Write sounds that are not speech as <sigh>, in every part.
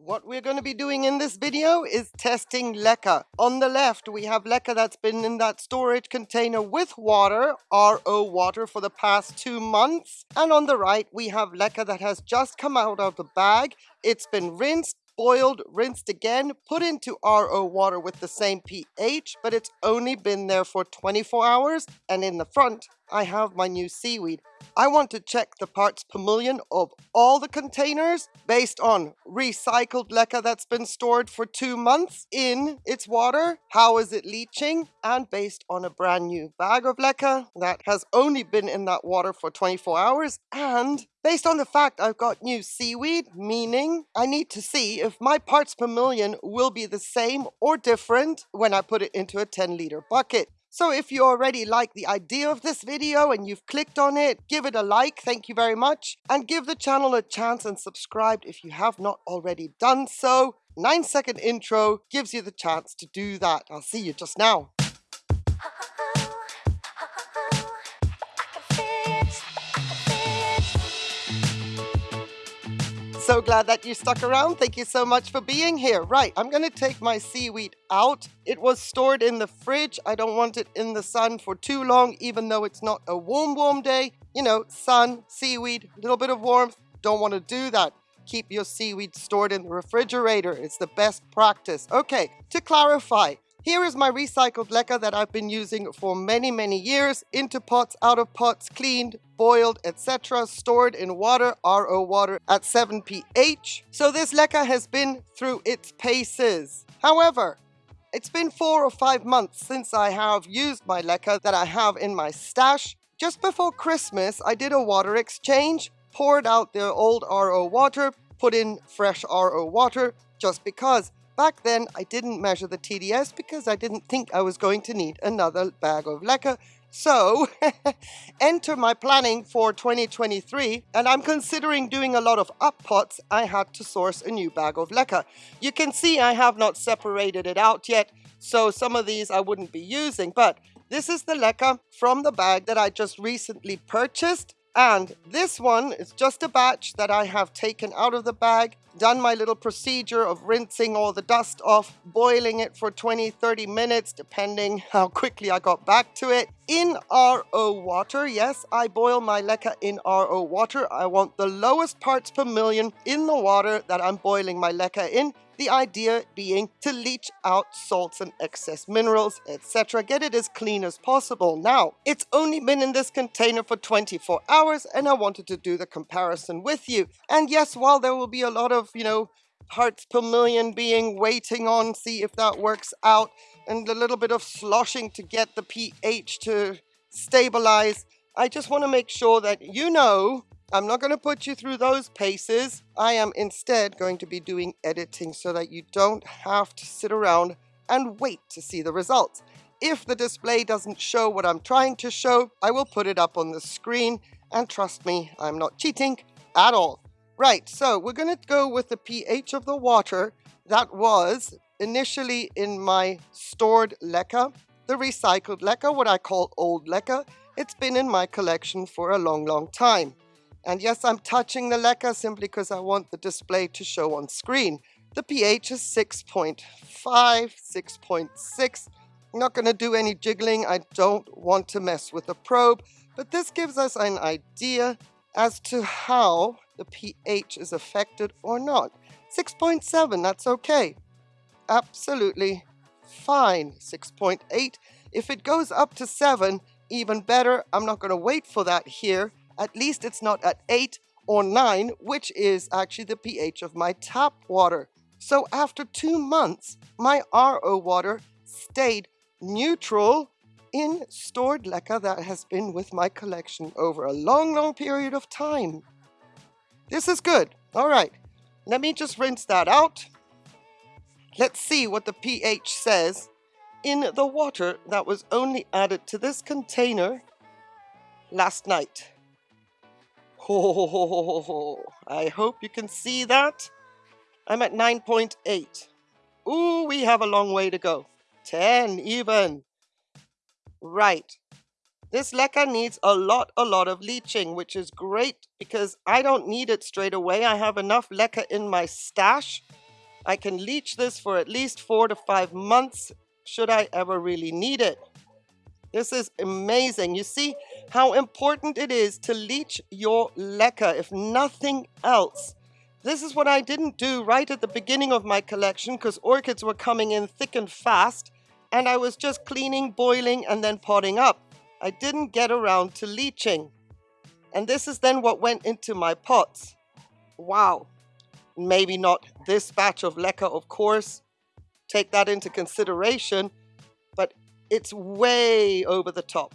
What we're going to be doing in this video is testing leca. On the left, we have leca that's been in that storage container with water, RO water, for the past two months. And on the right, we have leca that has just come out of the bag. It's been rinsed, boiled, rinsed again, put into RO water with the same pH, but it's only been there for 24 hours. And in the front, I have my new seaweed. I want to check the parts per million of all the containers based on recycled leca that's been stored for two months in its water. How is it leaching? And based on a brand new bag of leca that has only been in that water for 24 hours. And based on the fact I've got new seaweed, meaning I need to see if my parts per million will be the same or different when I put it into a 10 liter bucket. So if you already like the idea of this video and you've clicked on it, give it a like, thank you very much, and give the channel a chance and subscribe if you have not already done so. 9 second intro gives you the chance to do that. I'll see you just now. So glad that you stuck around. Thank you so much for being here. Right, I'm going to take my seaweed out. It was stored in the fridge. I don't want it in the sun for too long, even though it's not a warm, warm day. You know, sun, seaweed, a little bit of warmth. Don't want to do that. Keep your seaweed stored in the refrigerator. It's the best practice. Okay, to clarify, here is my recycled leca that I've been using for many, many years, into pots, out of pots, cleaned, boiled, etc., stored in water, RO water at 7 pH. So this leca has been through its paces. However, it's been four or five months since I have used my leca that I have in my stash. Just before Christmas, I did a water exchange, poured out the old RO water, put in fresh RO water, just because Back then, I didn't measure the TDS because I didn't think I was going to need another bag of leca. So, <laughs> enter my planning for 2023, and I'm considering doing a lot of up pots. I had to source a new bag of leca. You can see I have not separated it out yet, so some of these I wouldn't be using, but this is the leca from the bag that I just recently purchased. And this one is just a batch that I have taken out of the bag done my little procedure of rinsing all the dust off, boiling it for 20, 30 minutes, depending how quickly I got back to it. In RO water, yes, I boil my leca in RO water. I want the lowest parts per million in the water that I'm boiling my leca in the idea being to leach out salts and excess minerals, etc. Get it as clean as possible. Now, it's only been in this container for 24 hours and I wanted to do the comparison with you. And yes, while there will be a lot of, you know, parts per million being waiting on, see if that works out, and a little bit of sloshing to get the pH to stabilize, I just want to make sure that you know I'm not going to put you through those paces. I am instead going to be doing editing so that you don't have to sit around and wait to see the results. If the display doesn't show what I'm trying to show, I will put it up on the screen and trust me, I'm not cheating at all. Right, so we're going to go with the pH of the water that was initially in my stored leca, the recycled leca, what I call old leca. It's been in my collection for a long, long time. And yes, I'm touching the leca simply because I want the display to show on screen. The pH is 6.5, 6.6. I'm not going to do any jiggling. I don't want to mess with the probe. But this gives us an idea as to how the pH is affected or not. 6.7, that's okay. Absolutely fine. 6.8. If it goes up to 7, even better. I'm not going to wait for that here at least it's not at 8 or 9, which is actually the pH of my tap water. So after two months, my RO water stayed neutral in stored leca that has been with my collection over a long, long period of time. This is good. All right, let me just rinse that out. Let's see what the pH says in the water that was only added to this container last night. Oh, I hope you can see that. I'm at 9.8. Ooh, we have a long way to go. 10 even. Right. This leca needs a lot, a lot of leaching, which is great because I don't need it straight away. I have enough leca in my stash I can leach this for at least four to five months should I ever really need it. This is amazing. You see how important it is to leach your leca, if nothing else. This is what I didn't do right at the beginning of my collection because orchids were coming in thick and fast and I was just cleaning, boiling and then potting up. I didn't get around to leaching. And this is then what went into my pots. Wow. Maybe not this batch of leca, of course. Take that into consideration But it's way over the top.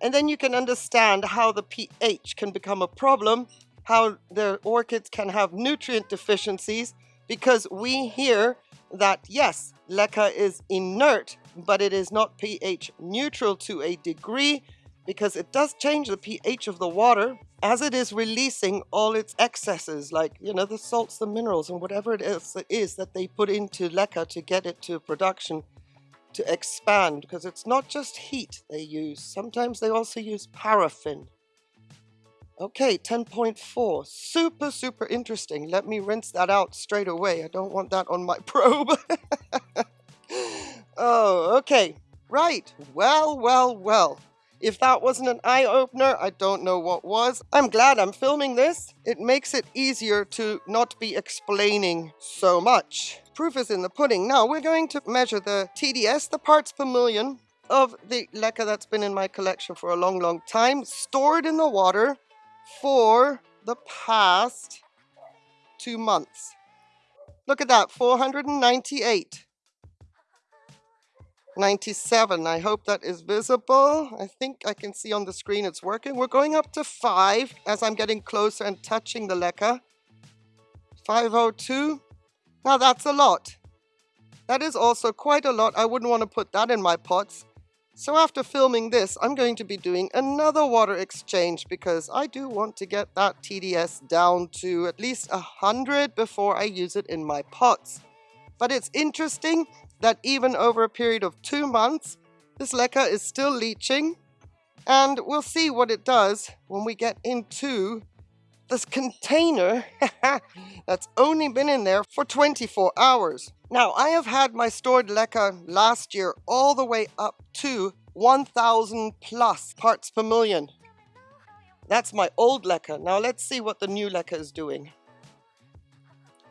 And then you can understand how the pH can become a problem, how the orchids can have nutrient deficiencies, because we hear that yes, leca is inert, but it is not pH neutral to a degree, because it does change the pH of the water as it is releasing all its excesses, like, you know, the salts, the minerals, and whatever it is, it is that they put into leca to get it to production to expand because it's not just heat they use. Sometimes they also use paraffin. Okay, 10.4. Super, super interesting. Let me rinse that out straight away. I don't want that on my <laughs> probe. Oh, okay. Right. Well, well, well. If that wasn't an eye-opener, I don't know what was. I'm glad I'm filming this. It makes it easier to not be explaining so much. Proof is in the pudding. Now we're going to measure the TDS, the parts per million of the leca that's been in my collection for a long, long time, stored in the water for the past two months. Look at that, 498. 97. I hope that is visible. I think I can see on the screen it's working. We're going up to 5 as I'm getting closer and touching the leca. 502. Now that's a lot. That is also quite a lot. I wouldn't want to put that in my pots. So after filming this, I'm going to be doing another water exchange because I do want to get that TDS down to at least 100 before I use it in my pots. But it's interesting that even over a period of two months, this leca is still leaching. And we'll see what it does when we get into this container <laughs> that's only been in there for 24 hours. Now, I have had my stored leca last year all the way up to 1,000 plus parts per million. That's my old leca. Now let's see what the new leca is doing.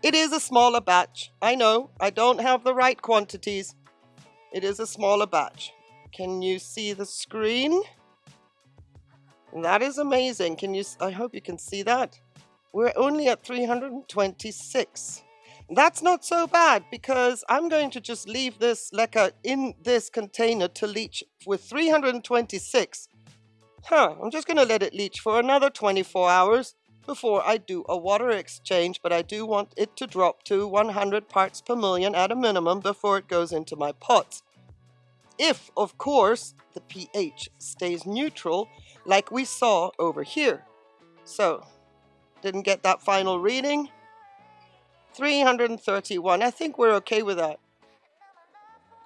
It is a smaller batch. I know, I don't have the right quantities. It is a smaller batch. Can you see the screen? That is amazing. Can you, I hope you can see that. We're only at 326. That's not so bad because I'm going to just leave this leca in this container to leach with 326. Huh, I'm just going to let it leach for another 24 hours before I do a water exchange, but I do want it to drop to 100 parts per million at a minimum before it goes into my pots. If, of course, the pH stays neutral like we saw over here. So, didn't get that final reading. 331. I think we're okay with that.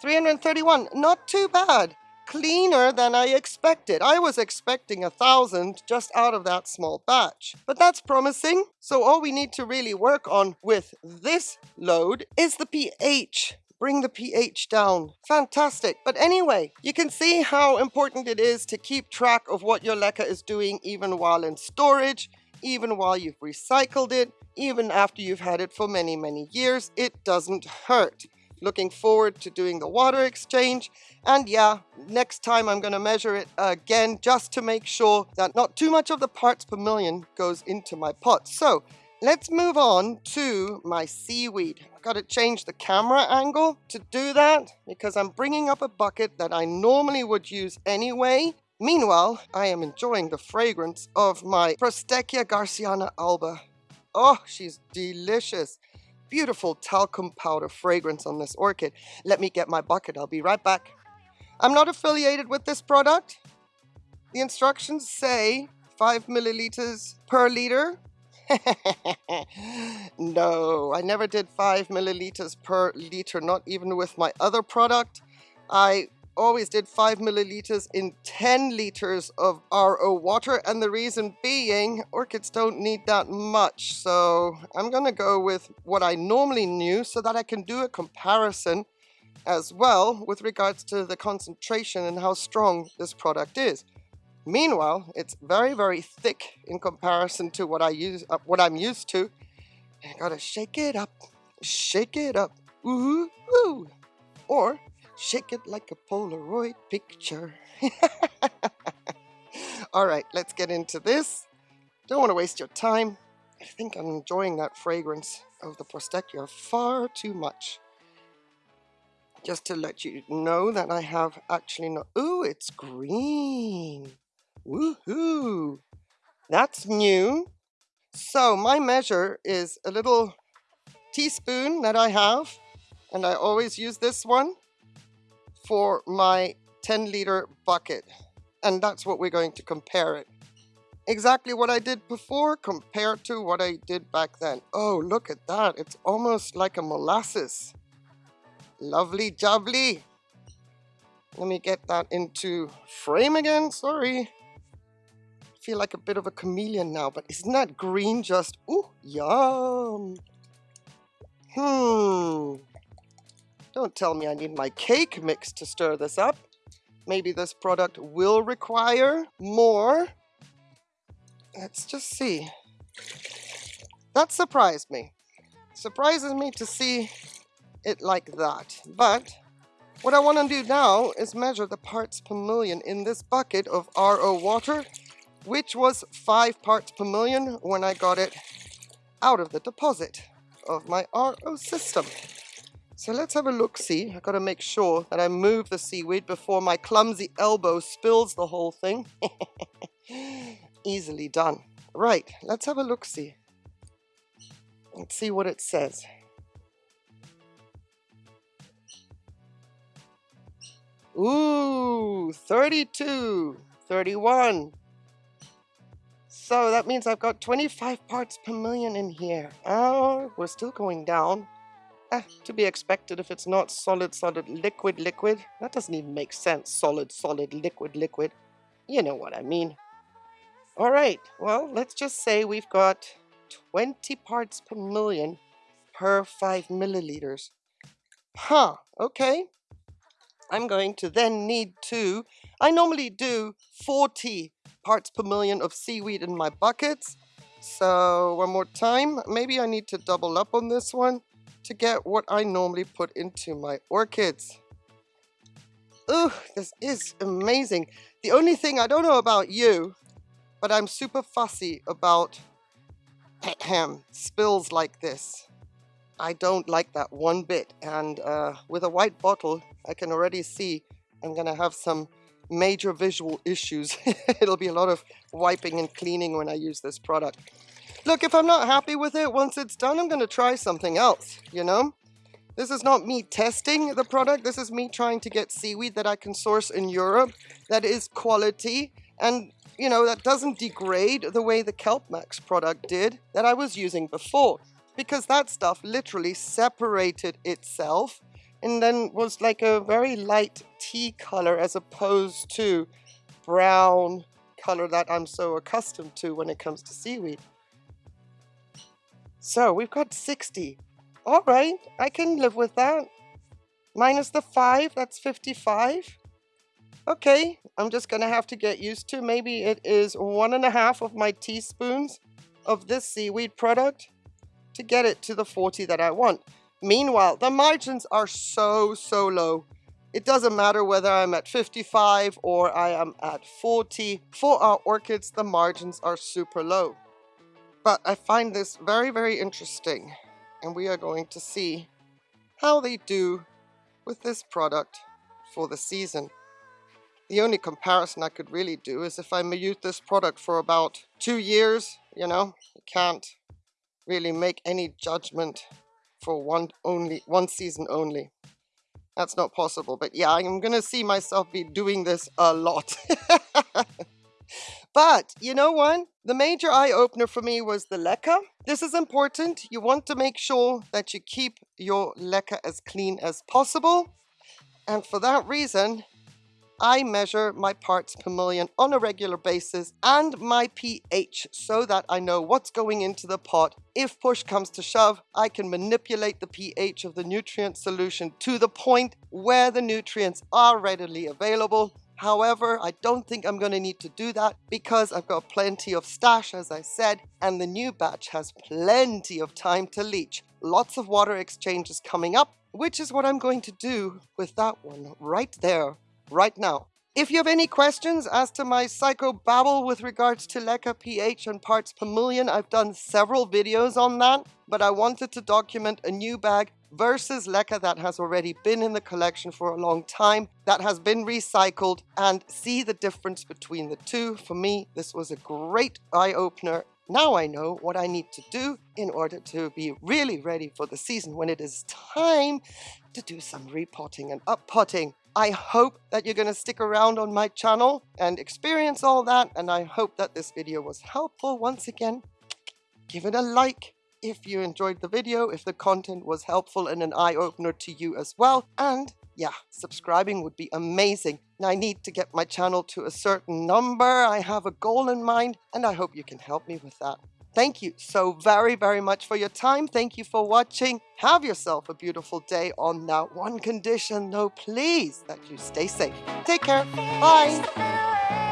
331. Not too bad. Cleaner than I expected. I was expecting a thousand just out of that small batch. But that's promising. So all we need to really work on with this load is the pH bring the pH down. Fantastic. But anyway, you can see how important it is to keep track of what your leca is doing even while in storage, even while you've recycled it, even after you've had it for many, many years. It doesn't hurt. Looking forward to doing the water exchange. And yeah, next time I'm going to measure it again just to make sure that not too much of the parts per million goes into my pot. So Let's move on to my seaweed. I've got to change the camera angle to do that because I'm bringing up a bucket that I normally would use anyway. Meanwhile, I am enjoying the fragrance of my Prosthechea garciana alba. Oh, she's delicious. Beautiful talcum powder fragrance on this orchid. Let me get my bucket. I'll be right back. I'm not affiliated with this product. The instructions say 5 milliliters per liter <laughs> no, I never did five milliliters per liter, not even with my other product. I always did 5 milliliters in 10 liters of RO water and the reason being orchids don't need that much so I'm gonna go with what I normally knew so that I can do a comparison as well with regards to the concentration and how strong this product is. Meanwhile, it's very, very thick in comparison to what I use, uh, what I'm used to. I gotta shake it up, shake it up, ooh, ooh, or shake it like a Polaroid picture. <laughs> All right, let's get into this. Don't want to waste your time. I think I'm enjoying that fragrance of the Prosthechea far too much. Just to let you know that I have actually not... Ooh, it's green. Woohoo! That's new. So my measure is a little teaspoon that I have, and I always use this one for my 10 liter bucket. And that's what we're going to compare it. Exactly what I did before compared to what I did back then. Oh, look at that. It's almost like a molasses. Lovely jubbly. Let me get that into frame again. Sorry feel like a bit of a chameleon now, but isn't that green just, ooh, yum. Hmm. Don't tell me I need my cake mix to stir this up. Maybe this product will require more. Let's just see. That surprised me. Surprises me to see it like that. But what I want to do now is measure the parts per million in this bucket of RO water which was 5 parts per million when I got it out of the deposit of my RO system. So let's have a look-see. I've got to make sure that I move the seaweed before my clumsy elbow spills the whole thing. <laughs> Easily done. Right, let's have a look-see. Let's see what it says. Ooh, 32, 31, so that means I've got 25 parts per million in here. Oh, we're still going down. Eh, to be expected if it's not solid, solid, liquid, liquid. That doesn't even make sense. Solid, solid, liquid, liquid. You know what I mean. All right, well, let's just say we've got 20 parts per million per 5 milliliters. Huh, okay. I'm going to then need to, I normally do 40 parts per million of seaweed in my buckets. So one more time, maybe I need to double up on this one to get what I normally put into my orchids. Ooh, this is amazing. The only thing I don't know about you, but I'm super fussy about spills like this. I don't like that one bit. And uh, with a white bottle, I can already see I'm gonna have some major visual issues. <laughs> It'll be a lot of wiping and cleaning when I use this product. Look, if I'm not happy with it, once it's done, I'm going to try something else, you know? This is not me testing the product. This is me trying to get seaweed that I can source in Europe that is quality and, you know, that doesn't degrade the way the Kelp Max product did that I was using before. Because that stuff literally separated itself and then was like a very light tea color as opposed to brown color that I'm so accustomed to when it comes to seaweed. So we've got 60. All right, I can live with that. Minus the 5, that's 55. Okay, I'm just going to have to get used to. Maybe it is one and a half of my teaspoons of this seaweed product to get it to the 40 that I want. Meanwhile, the margins are so, so low. It doesn't matter whether I'm at 55 or I am at 40. For our orchids, the margins are super low. But I find this very, very interesting. And we are going to see how they do with this product for the season. The only comparison I could really do is if I use this product for about two years, you know, you can't really make any judgment for one only one season only. That's not possible, but yeah, I'm gonna see myself be doing this a lot. <laughs> but you know what? The major eye opener for me was the leca. This is important. You want to make sure that you keep your leca as clean as possible. And for that reason, I measure my parts per million on a regular basis and my pH so that I know what's going into the pot. If push comes to shove, I can manipulate the pH of the nutrient solution to the point where the nutrients are readily available However, I don't think I'm going to need to do that because I've got plenty of stash, as I said, and the new batch has plenty of time to leach. Lots of water exchanges coming up, which is what I'm going to do with that one right there, right now. If you have any questions as to my psycho babble with regards to Leca pH and parts per million, I've done several videos on that, but I wanted to document a new bag versus Leca that has already been in the collection for a long time, that has been recycled, and see the difference between the two. For me, this was a great eye-opener. Now I know what I need to do in order to be really ready for the season when it is time to do some repotting and uppotting. I hope that you're going to stick around on my channel and experience all that, and I hope that this video was helpful. Once again, give it a like, if you enjoyed the video, if the content was helpful and an eye-opener to you as well. And yeah, subscribing would be amazing. I need to get my channel to a certain number. I have a goal in mind and I hope you can help me with that. Thank you so very, very much for your time. Thank you for watching. Have yourself a beautiful day on that one condition, though, please, that you stay safe. Take care. Bye.